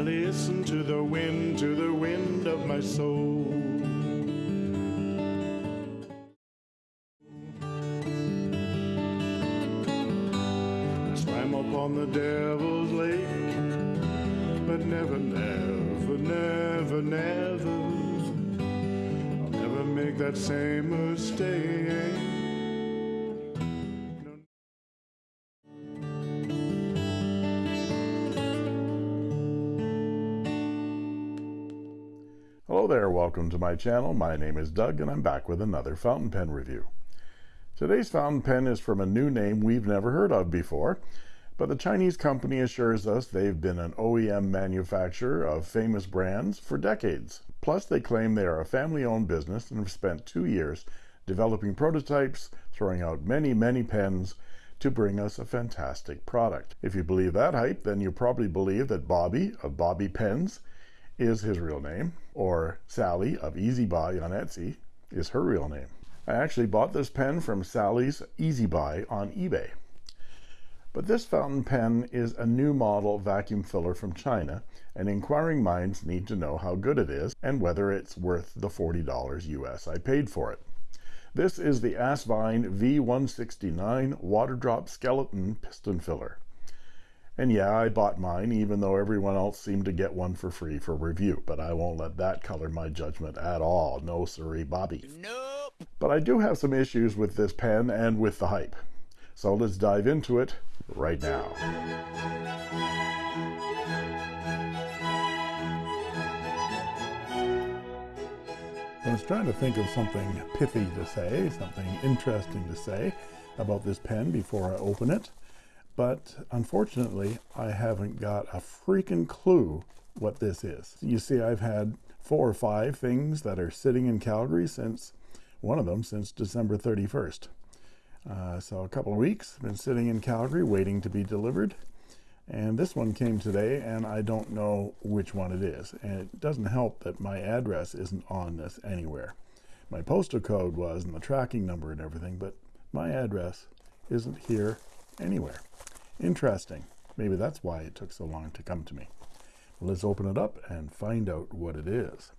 I listen to the wind, to the wind of my soul. Welcome to my channel. My name is Doug and I'm back with another fountain pen review. Today's fountain pen is from a new name we've never heard of before, but the Chinese company assures us they've been an OEM manufacturer of famous brands for decades. Plus, they claim they are a family owned business and have spent two years developing prototypes, throwing out many, many pens to bring us a fantastic product. If you believe that hype, then you probably believe that Bobby of Bobby Pens is his real name, or Sally of Easy Buy on Etsy is her real name. I actually bought this pen from Sally's Easy Buy on eBay. But this fountain pen is a new model vacuum filler from China, and inquiring minds need to know how good it is and whether it's worth the $40 US I paid for it. This is the Asvine V169 water drop skeleton piston filler. And yeah, I bought mine, even though everyone else seemed to get one for free for review, but I won't let that color my judgment at all. No, sorry, Bobby. Nope. But I do have some issues with this pen and with the hype. So let's dive into it right now. I was trying to think of something pithy to say, something interesting to say about this pen before I open it, but unfortunately, I haven't got a freaking clue what this is. You see, I've had four or five things that are sitting in Calgary since one of them since December 31st. Uh, so a couple of weeks, been sitting in Calgary waiting to be delivered. And this one came today, and I don't know which one it is. And it doesn't help that my address isn't on this anywhere. My postal code was, and the tracking number and everything, but my address isn't here anywhere. Interesting. Maybe that's why it took so long to come to me. Let's open it up and find out what it is.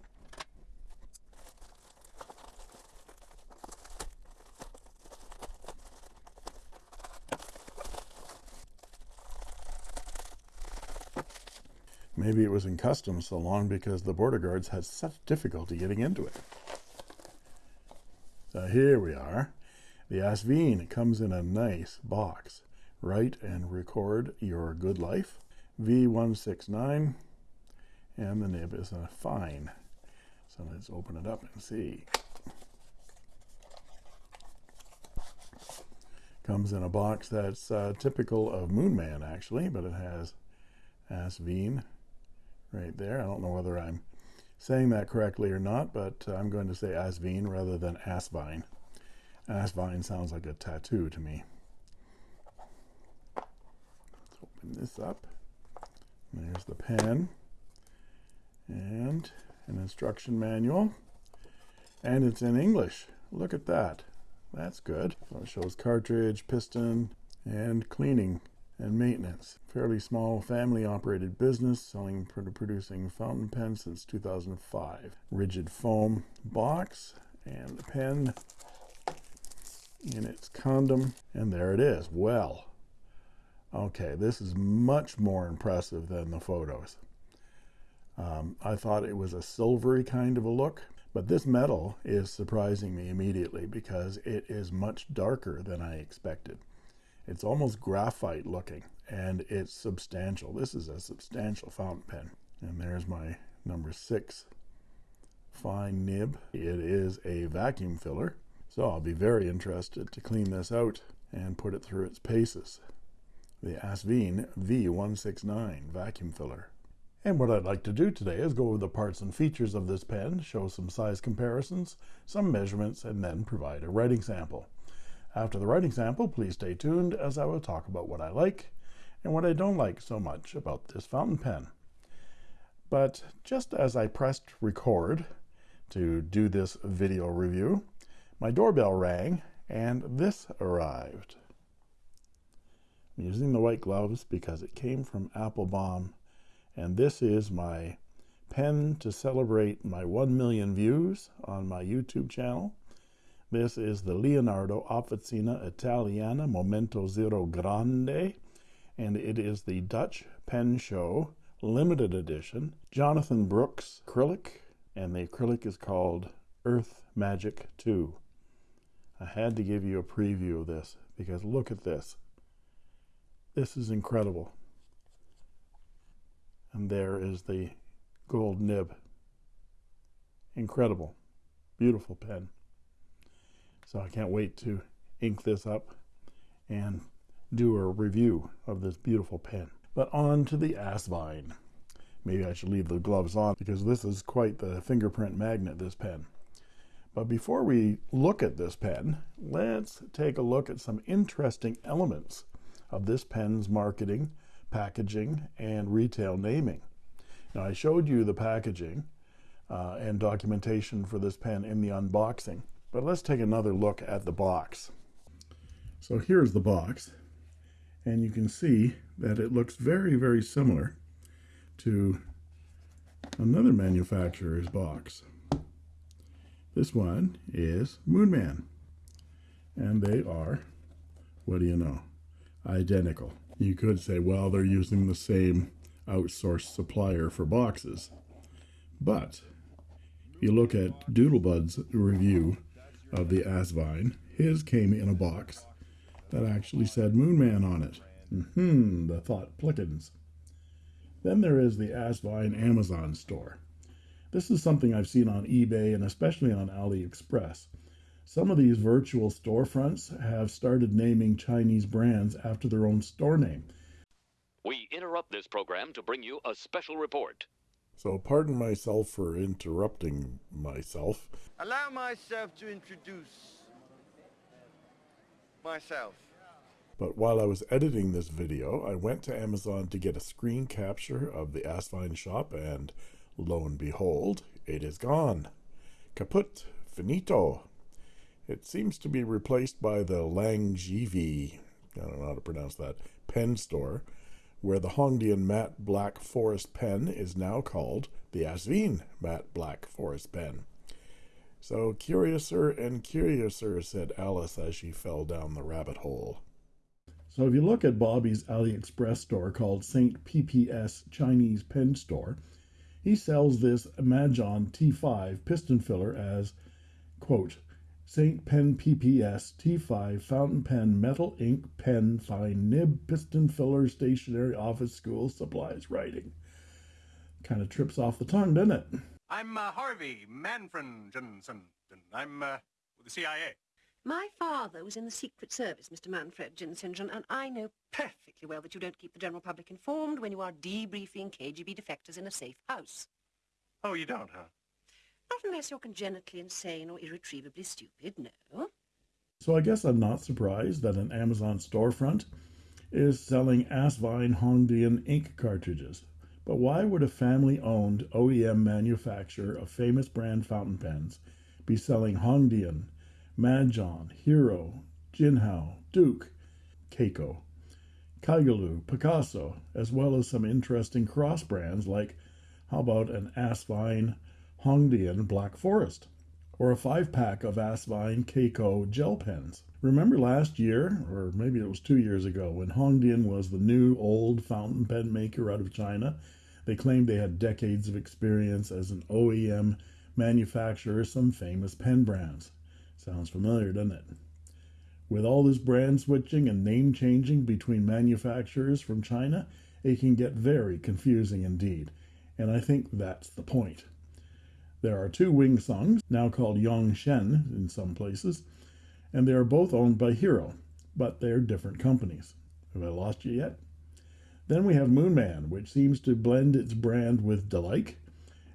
Maybe it was in customs so long because the border guards had such difficulty getting into it. So here we are. The Asvine comes in a nice box. Write and record your good life. V169 and the nib is a fine. So let's open it up and see. Comes in a box that's uh, typical of Moonman actually, but it has Asvine right there. I don't know whether I'm saying that correctly or not, but I'm going to say Asvine rather than Asvine. Asvine sounds like a tattoo to me. Let's open this up. There's the pen and an instruction manual. And it's in English. Look at that. That's good. So it shows cartridge, piston, and cleaning and maintenance. Fairly small family operated business selling producing fountain pens since 2005. Rigid foam box and the pen in its condom and there it is. Well, okay, this is much more impressive than the photos. Um, I thought it was a silvery kind of a look, but this metal is surprising me immediately because it is much darker than I expected. It's almost graphite looking and it's substantial. This is a substantial fountain pen. And there's my number six fine nib. It is a vacuum filler. So I'll be very interested to clean this out and put it through its paces. The Asvine V169 vacuum filler. And what I'd like to do today is go over the parts and features of this pen, show some size comparisons, some measurements, and then provide a writing sample. After the writing sample, please stay tuned as I will talk about what I like and what I don't like so much about this fountain pen. But just as I pressed record to do this video review, my doorbell rang and this arrived. I'm using the white gloves because it came from Appelboom And this is my pen to celebrate my 1 million views on my YouTube channel. This is the Leonardo Officina Italiana Momento Zero Grande, and it is the Dutch Pen Show limited edition. Jonathon Brooks acrylic, and the acrylic is called Earth Magic 2. I had to give you a preview of this because look at this. This is incredible. And there is the gold nib. Incredible. Beautiful pen. So I can't wait to ink this up and do a review of this beautiful pen. But on to the Assvine. Maybe I should leave the gloves on because this is quite the fingerprint magnet, this pen. But before we look at this pen, let's take a look at some interesting elements of this pen's marketing, packaging, and retail naming. Now I showed you the packaging uh, and documentation for this pen in the unboxing. But let's take another look at the box. So here's the box, and you can see that it looks very, very similar to another manufacturer's box. This one is Moonman, and they are, what do you know, identical. You could say, well, they're using the same outsourced supplier for boxes. But if you look at Doodlebud's review of the Asvine, his came in a box that actually said Moonman on it. Hmm, the thought plickens. Then there is the Asvine Amazon store. This is something I've seen on eBay and especially on AliExpress. Some of these virtual storefronts have started naming Chinese brands after their own store name. We interrupt this program to bring you a special report. So, pardon myself for interrupting myself. Allow myself to introduce myself. But while I was editing this video, I went to Amazon to get a screen capture of the Assvine shop, and lo and behold, it is gone. Kaput, finito. It seems to be replaced by the Langevie, I don't know how to pronounce that, pen store, where the Hongdian matte black forest pen is now called the Assvine matte black forest pen. So curiouser and curiouser, said Alice as she fell down the rabbit hole. So if you look at Bobby's AliExpress store called St. PPS Chinese Pen Store, he sells this Majohn T5 piston filler as, quote, St. Pen PPS T5 fountain pen metal ink pen fine nib piston filler stationary office school supplies writing. Kind of trips off the tongue, doesn't it? I'm uh, Harvey Manfred Jensen. I'm uh, with the CIA. My father was in the Secret Service, Mr. Manfred Jinsingen, and I know perfectly well that you don't keep the general public informed when you are debriefing KGB defectors in a safe house. Oh, you don't, huh? Unless you're congenitally insane or irretrievably stupid, no. So I guess I'm not surprised that an Amazon storefront is selling Assvine Hongdian ink cartridges. But why would a family-owned OEM manufacturer of famous brand fountain pens be selling Hongdian, Majohn, Hero, Jinhao, Duke, Keiko, Kaigelu, Picasso, as well as some interesting cross brands like how about an Assvine Hongdian Black Forest, or a five pack of Assvine Keiko gel pens. Remember last year, or maybe it was two years ago, when Hongdian was the new old fountain pen maker out of China? They claimed they had decades of experience as an OEM manufacturer of some famous pen brands. Sounds familiar, doesn't it? With all this brand switching and name changing between manufacturers from China, it can get very confusing indeed. And I think that's the point. There are two Wing Sungs, now called Yongsheng in some places, and they are both owned by Hero, but they're different companies. Have I lost you yet? Then we have Moonman, which seems to blend its brand with Delike,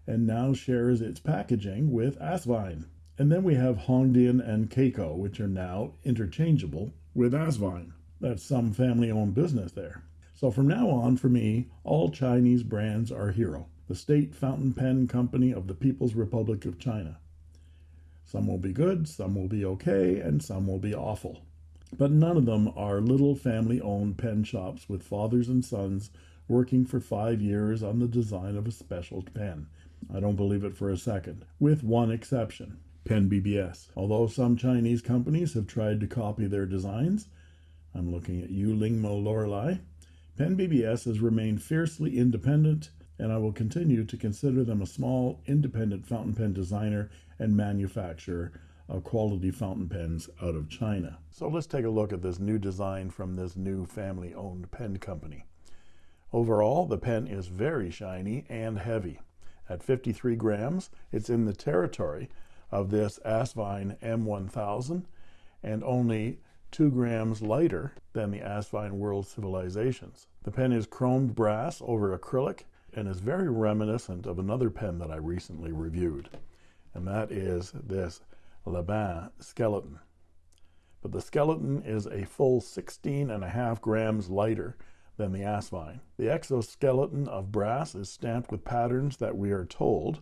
and now shares its packaging with Assvine. And then we have Hongdian and Keiko, which are now interchangeable with Assvine. That's some family owned business there. So from now on, for me, all Chinese brands are Hero the state fountain pen company of the People's Republic of China. Some will be good, some will be okay, and some will be awful. But none of them are little family owned pen shops with fathers and sons working for five years on the design of a special pen. I don't believe it for a second, with one exception Pen BBS. Although some Chinese companies have tried to copy their designs, I'm looking at you, Lingmo Lorelei. Pen BBS has remained fiercely independent, and I will continue to consider them a small, independent fountain pen designer and manufacturer of quality fountain pens out of China. So let's take a look at this new design from this new family owned pen company. Overall, the pen is very shiny and heavy. At 53 grams, it's in the territory of this Asvine M1000 and only 2 grams lighter than the Asvine World Civilizations. The pen is chromed brass over acrylic and is very reminiscent of another pen that I recently reviewed, and that is this Laban skeleton. But the skeleton is a full 16 and a half grams lighter than the Asvine. The exoskeleton of brass is stamped with patterns that we are told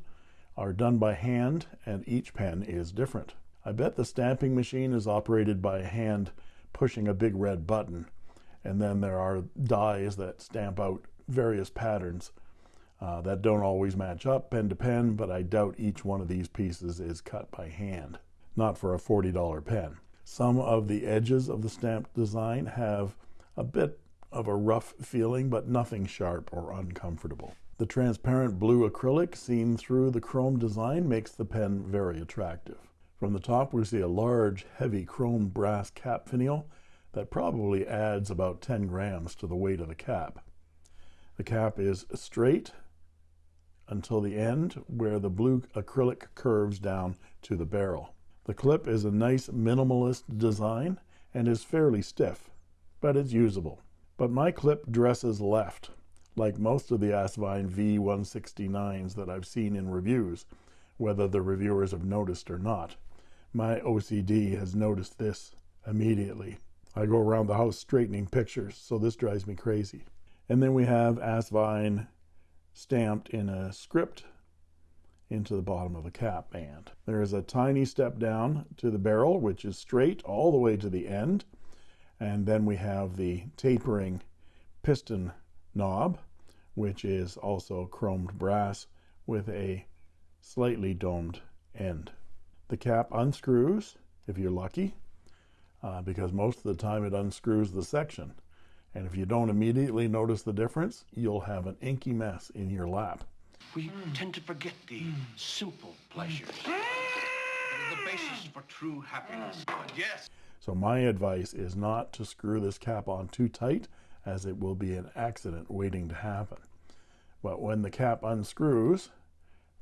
are done by hand, and each pen is different. I bet the stamping machine is operated by a hand pushing a big red button, and then there are dies that stamp out various patterns uh, that don't always match up pen to pen, but I doubt each one of these pieces is cut by hand, not for a $40 pen. Some of the edges of the stamped design have a bit of a rough feeling, but nothing sharp or uncomfortable. The transparent blue acrylic seen through the chrome design makes the pen very attractive. From the top, we see a large, heavy chrome brass cap finial that probably adds about 10 grams to the weight of the cap. The cap is straight until the end where the blue acrylic curves down to the barrel. The clip is a nice minimalist design and is fairly stiff, but it's usable. But my clip dresses left, like most of the Asvine V169s that I've seen in reviews, whether the reviewers have noticed or not. My OCD has noticed this immediately. I go around the house straightening pictures, so this drives me crazy. And then we have Asvine stamped in a script into the bottom of the cap band. There is a tiny step down to the barrel, which is straight all the way to the end. And then we have the tapering piston knob, which is also chromed brass with a slightly domed end. The cap unscrews, if you're lucky, uh, because most of the time it unscrews the section. And if you don't immediately notice the difference, you'll have an inky mess in your lap. We tend to forget the simple pleasures. Hmm. that are the basis for true happiness. Yes. So my advice is not to screw this cap on too tight as it will be an accident waiting to happen. But when the cap unscrews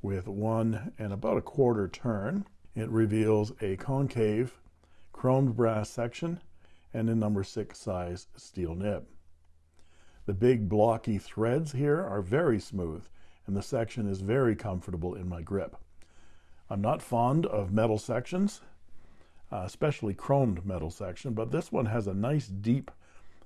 with one and about a quarter turn, it reveals a concave chromed brass section and a number six size steel nib. The big blocky threads here are very smooth and the section is very comfortable in my grip. I'm not fond of metal sections, uh, especially chromed metal section, but this one has a nice deep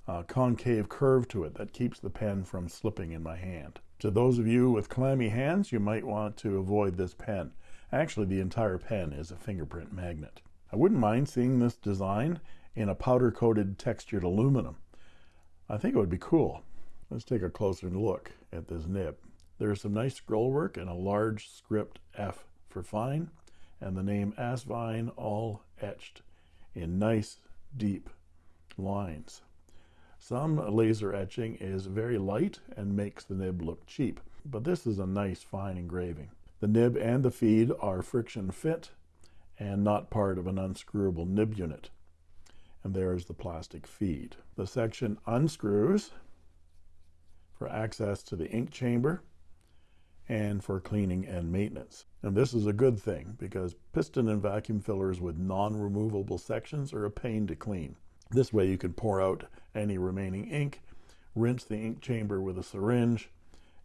uh, concave curve to it that keeps the pen from slipping in my hand. To those of you with clammy hands, you might want to avoid this pen. Actually, the entire pen is a fingerprint magnet. I wouldn't mind seeing this design in a powder coated textured aluminum. I think it would be cool. Let's take a closer look at this nib. There's some nice scroll work and a large script F for fine, and the name Asvine all etched in nice deep lines. Some laser etching is very light and makes the nib look cheap, but this is a nice fine engraving. The nib and the feed are friction fit and not part of an unscrewable nib unit. And there is the plastic feed. The section unscrews for access to the ink chamber and for cleaning and maintenance. And this is a good thing because piston and vacuum fillers with non-removable sections are a pain to clean. This way you can pour out any remaining ink, rinse the ink chamber with a syringe,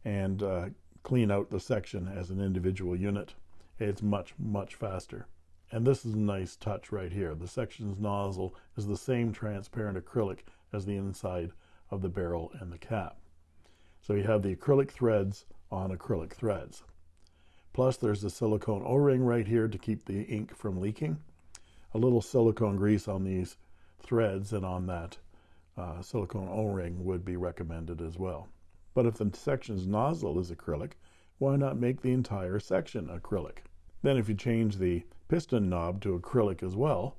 and uh, clean out the section as an individual unit. It's much, much faster. And this is a nice touch right here. The section's nozzle is the same transparent acrylic as the inside of the barrel and the cap. So you have the acrylic threads on acrylic threads. Plus there's a silicone O-ring right here to keep the ink from leaking. A little silicone grease on these threads and on that uh, silicone O-ring would be recommended as well. But if the section's nozzle is acrylic, why not make the entire section acrylic? Then if you change the piston knob to acrylic as well,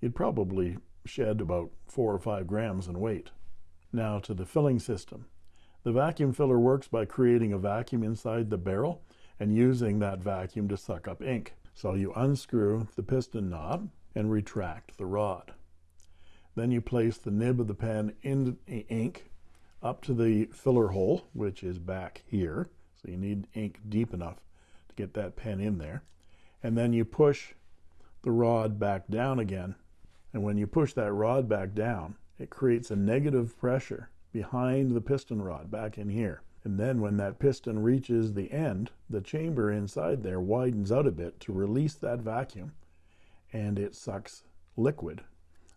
you'd probably shed about four or five grams in weight. Now to the filling system. The vacuum filler works by creating a vacuum inside the barrel and using that vacuum to suck up ink. So you unscrew the piston knob and retract the rod. Then you place the nib of the pen in the ink up to the filler hole, which is back here. So you need ink deep enough to get that pen in there. And then you push the rod back down again. And when you push that rod back down, it creates a negative pressure behind the piston rod back in here. And then when that piston reaches the end, the chamber inside there widens out a bit to release that vacuum and it sucks liquid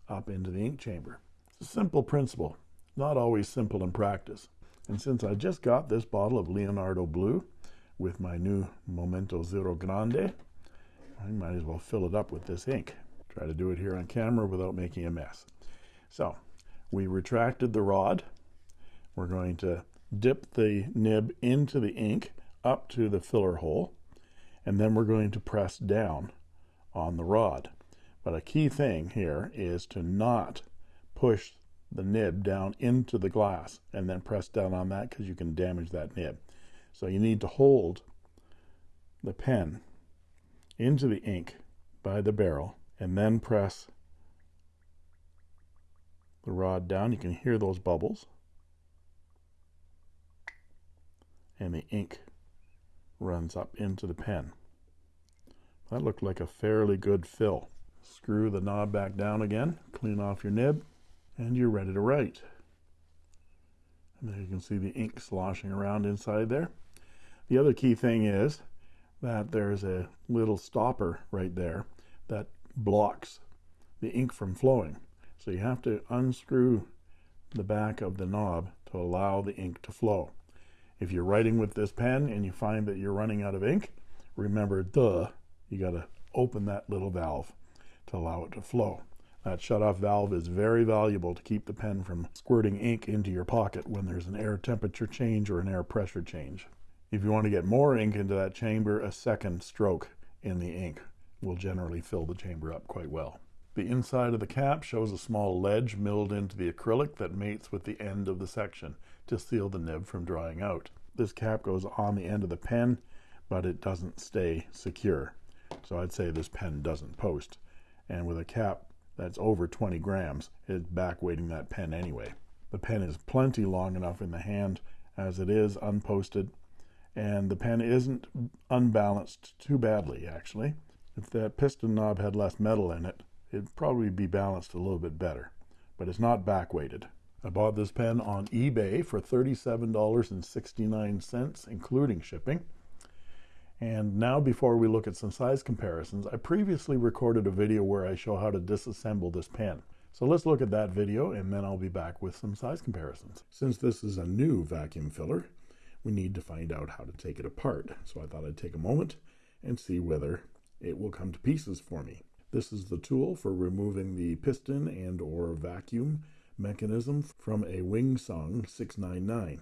up into the ink chamber. It's a simple principle, not always simple in practice. And since I just got this bottle of Leonardo Blue with my new Momento Zero Grande, I might as well fill it up with this ink. Try to do it here on camera without making a mess. So we retracted the rod. We're going to dip the nib into the ink up to the filler hole, and then we're going to press down on the rod. But a key thing here is to not push the nib down into the glass and then press down on that because you can damage that nib. So you need to hold the pen into the ink by the barrel and then press the rod down. You can hear those bubbles. And the ink runs up into the pen. That looked like a fairly good fill. Screw the knob back down again, clean off your nib, and you're ready to write. And there you can see the ink sloshing around inside there. The other key thing is that there's a little stopper right there that blocks the ink from flowing. So you have to unscrew the back of the knob to allow the ink to flow. If you're writing with this pen and you find that you're running out of ink, remember, duh, you got to open that little valve to allow it to flow. That shut-off valve is very valuable to keep the pen from squirting ink into your pocket when there's an air temperature change or an air pressure change. If you want to get more ink into that chamber, a second stroke in the ink will generally fill the chamber up quite well. The inside of the cap shows a small ledge milled into the acrylic that mates with the end of the section to seal the nib from drying out. This cap goes on the end of the pen, but it doesn't stay secure. So I'd say this pen doesn't post. And with a cap that's over 20 grams, it's back weighting that pen anyway. The pen is plenty long enough in the hand as it is unposted, and the pen isn't unbalanced too badly, actually. If that piston knob had less metal in it, it'd probably be balanced a little bit better, but it's not back weighted. I bought this pen on eBay for $37.69, including shipping. And now before we look at some size comparisons, I previously recorded a video where I show how to disassemble this pen. So let's look at that video and then I'll be back with some size comparisons. Since this is a new vacuum filler, we need to find out how to take it apart. So I thought I'd take a moment and see whether it will come to pieces for me. This is the tool for removing the piston and or vacuum mechanism from a Wingsung 699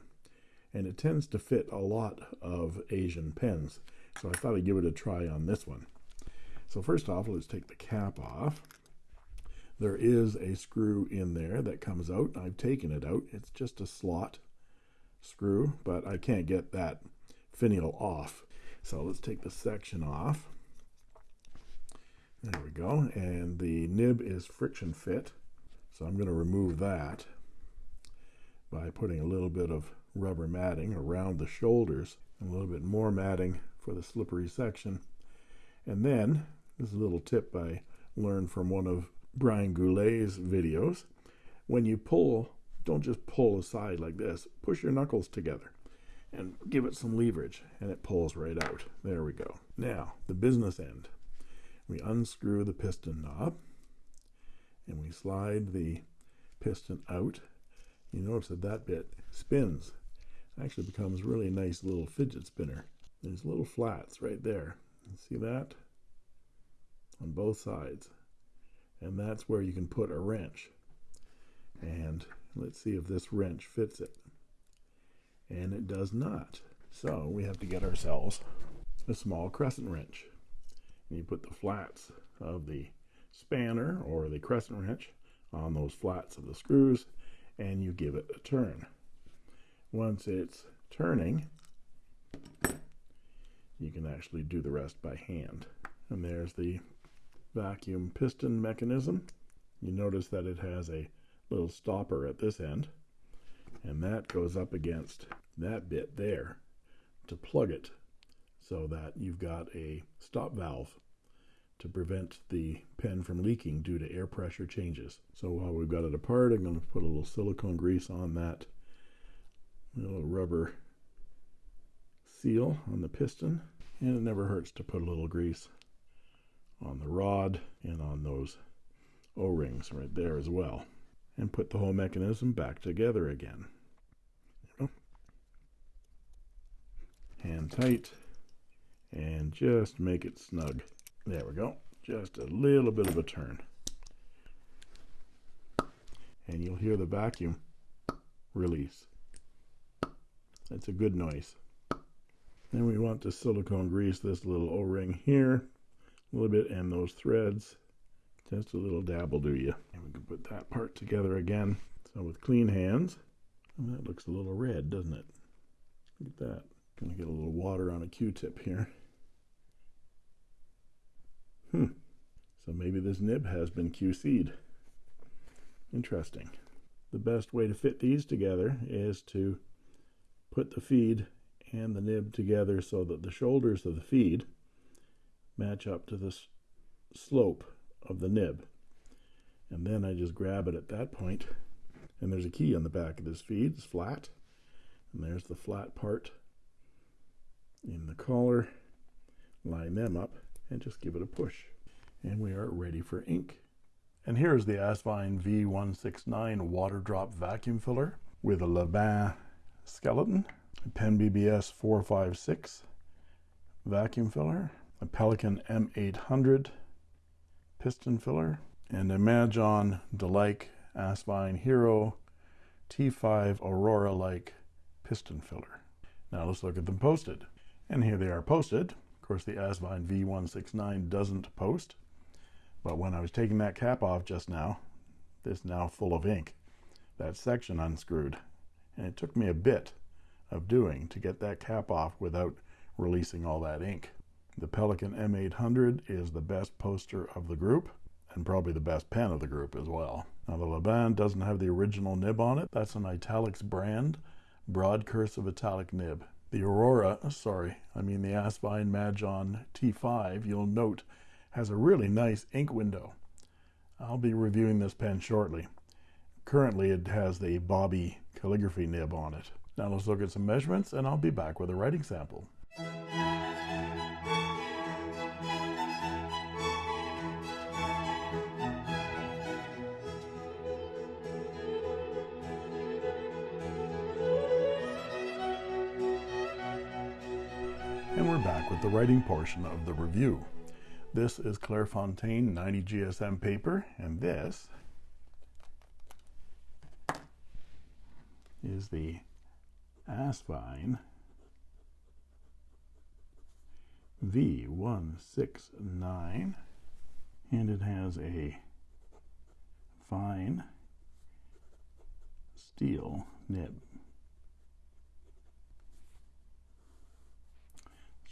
and it tends to fit a lot of Asian pens so I thought I'd give it a try on this one. So first off, let's take the cap off. There is a screw in there that comes out. I've taken it out. It's just a slot screw, but I can't get that finial off. So let's take the section off. There we go. And the nib is friction fit. So I'm going to remove that by putting a little bit of rubber matting around the shoulders and a little bit more matting for the slippery section. And then, this is a little tip I learned from one of Brian Goulet's videos. When you pull, don't just pull aside like this. Push your knuckles together and give it some leverage and it pulls right out. There we go. Now, the business end. We unscrew the piston knob and we slide the piston out. You notice that that bit spins. It actually becomes really nice little fidget spinner. There's little flats right there. See that? On both sides. And that's where you can put a wrench. Let's see if this wrench fits it. And it does not. So we have to get ourselves a small crescent wrench. And you put the flats of the spanner or the crescent wrench on those flats of the screws and you give it a turn. Once it's turning, you can actually do the rest by hand. And there's the vacuum piston mechanism. You notice that it has a little stopper at this end, and that goes up against that bit there to plug it so that you've got a stop valve to prevent the pen from leaking due to air pressure changes. So while we've got it apart, I'm going to put a little silicone grease on that little rubber seal on the piston. And it never hurts to put a little grease on the rod and on those O-rings right there as well. And put the whole mechanism back together again. Hand tight and just make it snug. There we go. Just a little bit of a turn. And you'll hear the vacuum release. That's a good noise. Then we want to silicone grease this little O-ring here a little bit and those threads. Just a little dab will do you. And we can put that part together again. So with clean hands, that looks a little red, doesn't it? Look at that. Gonna get a little water on a Q-tip here. Hmm. So maybe this nib has been QC'd. Interesting. The best way to fit these together is to put the feed and the nib together so that the shoulders of the feed match up to the slope of the nib. And then I just grab it at that point, and there's a key on the back of this feed. It's flat, and there's the flat part in the collar. Line them up, and just give it a push. And we are ready for ink. And here's the Asvine V169 water drop vacuum filler with a Laban skeleton, a Pen BBS 456 vacuum filler, a Pelikan M800 piston filler, and a Majohn Delike Asvine Hero T5 Aurora-like piston filler. Now let's look at them posted. And here they are posted. Of course, the Asvine V169 doesn't post. But when I was taking that cap off just now, this now full of ink, that section unscrewed. And it took me a bit of doing to get that cap off without releasing all that ink. The Pelikan M800 is the best poster of the group and probably the best pen of the group as well. Now the Laban doesn't have the original nib on it. That's an italics brand, broad cursive italic nib. The Aurora, sorry, I mean the Asvine Majohn T5, you'll note has a really nice ink window. I'll be reviewing this pen shortly. Currently it has the Bobby calligraphy nib on it. Now let's look at some measurements and I'll be back with a writing sample. The writing portion of the review. This is Clairefontaine 90 GSM paper, and this is the Asvine V169, and it has a fine steel nib.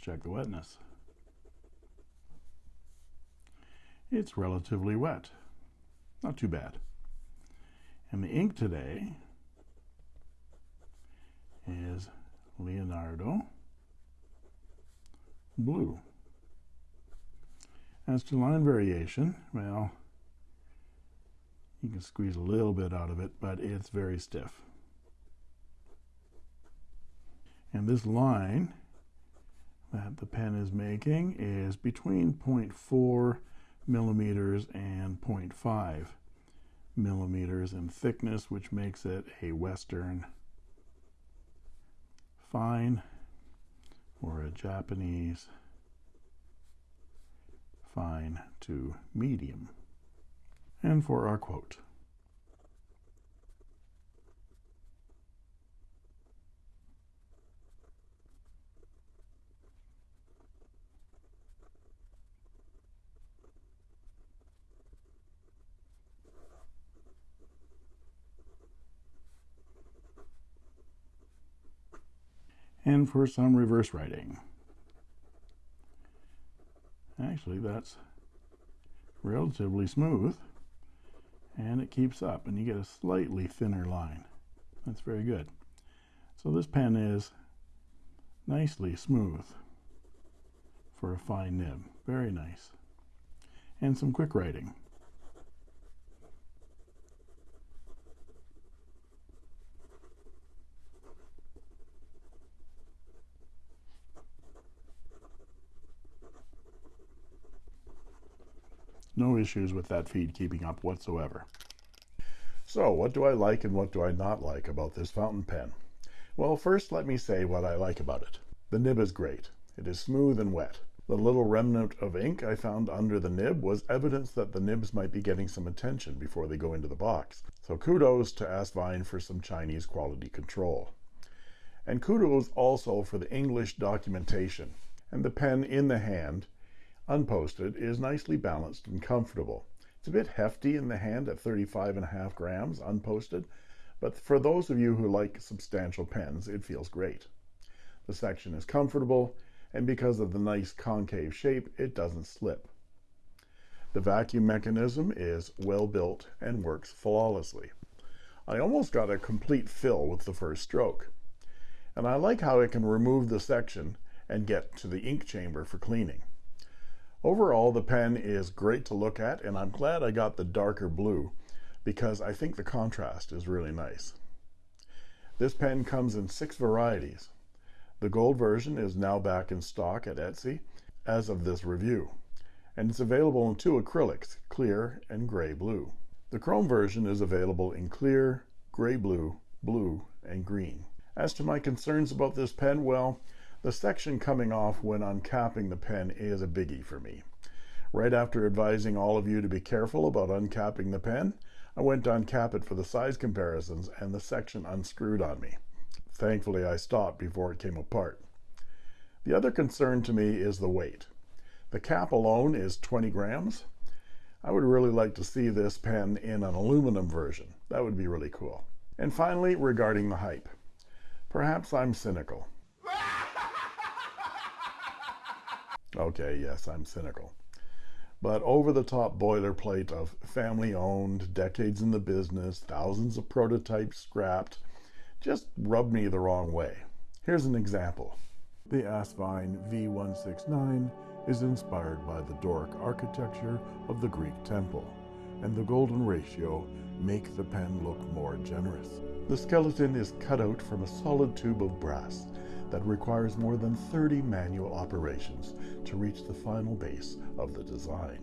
Check the wetness. it's relatively wet. Not too bad. And the ink today is Leonardo Blue. As to line variation, well, you can squeeze a little bit out of it, but it's very stiff. And this line that the pen is making is between 0.4 millimeters and 0.5 millimeters in thickness, which makes it a Western fine or a Japanese fine to medium. And for our quote, for some reverse writing. Actually, that's relatively smooth and it keeps up and you get a slightly thinner line. That's very good. So this pen is nicely smooth for a fine nib. Very nice. And some quick writing. No issues with that feed keeping up whatsoever. So, what do I like and what do I not like about this fountain pen? Well, first let me say what I like about it. The nib is great. It is smooth and wet. The little remnant of ink I found under the nib was evidence that the nibs might be getting some attention before they go into the box. So kudos to Asvine for some Chinese quality control. And kudos also for the English documentation. And the pen in the hand unposted is nicely balanced and comfortable. It's a bit hefty in the hand at 35 and a half grams unposted, but for those of you who like substantial pens, it feels great. The section is comfortable, and because of the nice concave shape, it doesn't slip. The vacuum mechanism is well built and works flawlessly. I almost got a complete fill with the first stroke. And I like how it can remove the section and get to the ink chamber for cleaning. Overall, the pen is great to look at, and I'm glad I got the darker blue because I think the contrast is really nice. This pen comes in six varieties. The gold version is now back in stock at Etsy as of this review, and it's available in two acrylics, clear and gray blue. The chrome version is available in clear, gray blue, blue, and green. As to my concerns about this pen, well, the section coming off when uncapping the pen is a biggie for me. Right after advising all of you to be careful about uncapping the pen, I went to uncap it for the size comparisons and the section unscrewed on me. Thankfully, I stopped before it came apart. The other concern to me is the weight. The cap alone is 20 grams. I would really like to see this pen in an aluminum version. That would be really cool. And finally, regarding the hype. Perhaps I'm cynical. Okay, yes, I'm cynical. But over the top boilerplate of family owned, decades in the business, thousands of prototypes scrapped, just rubbed me the wrong way. Here's an example. The Asvine V169 is inspired by the Doric architecture of the Greek temple, and the golden ratio make the pen look more generous. The skeleton is cut out from a solid tube of brass that requires more than 30 manual operations to reach the final base of the design.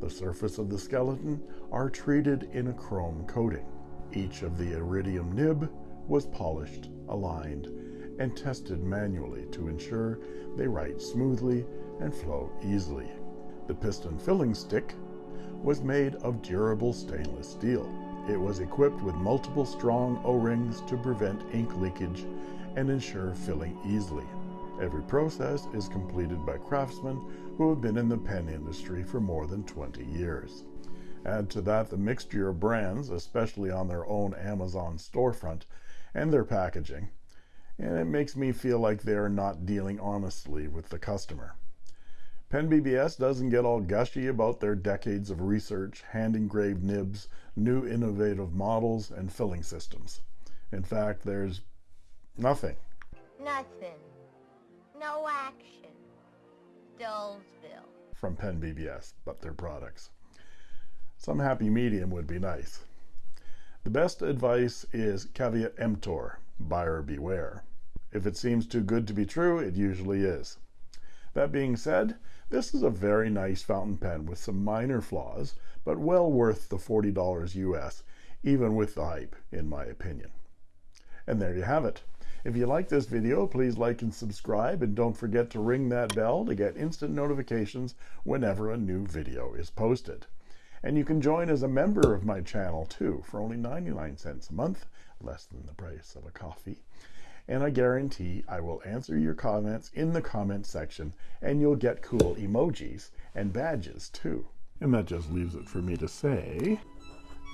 The surface of the skeleton are treated in a chrome coating. Each of the iridium nib was polished, aligned, and tested manually to ensure they write smoothly and flow easily. The piston filling stick was made of durable stainless steel. It was equipped with multiple strong O-rings to prevent ink leakage and ensure filling easily. Every process is completed by craftsmen who have been in the pen industry for more than 20 years. Add to that the mixture of brands, especially on their own Amazon storefront, and their packaging, and it makes me feel like they are not dealing honestly with the customer. Pen BBS doesn't get all gushy about their decades of research, hand engraved nibs, new innovative models, and filling systems. In fact, there's Nothing. Nothing. No action. Dullsville. From Pen BBS, but their products. Some happy medium would be nice. The best advice is caveat emptor, buyer beware. If it seems too good to be true, it usually is. That being said, this is a very nice fountain pen with some minor flaws, but well worth the $40 US, even with the hype, in my opinion. And there you have it. If you like this video, please like and subscribe, and don't forget to ring that bell to get instant notifications whenever a new video is posted. And you can join as a member of my channel too for only 99 cents a month, less than the price of a coffee and I guarantee I will answer your comments in the comment section and you'll get cool emojis and badges too. And that just leaves it for me to say,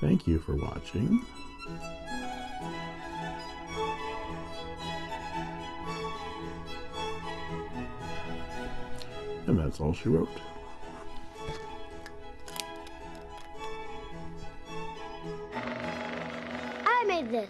thank you for watching. And that's all she wrote. I made this.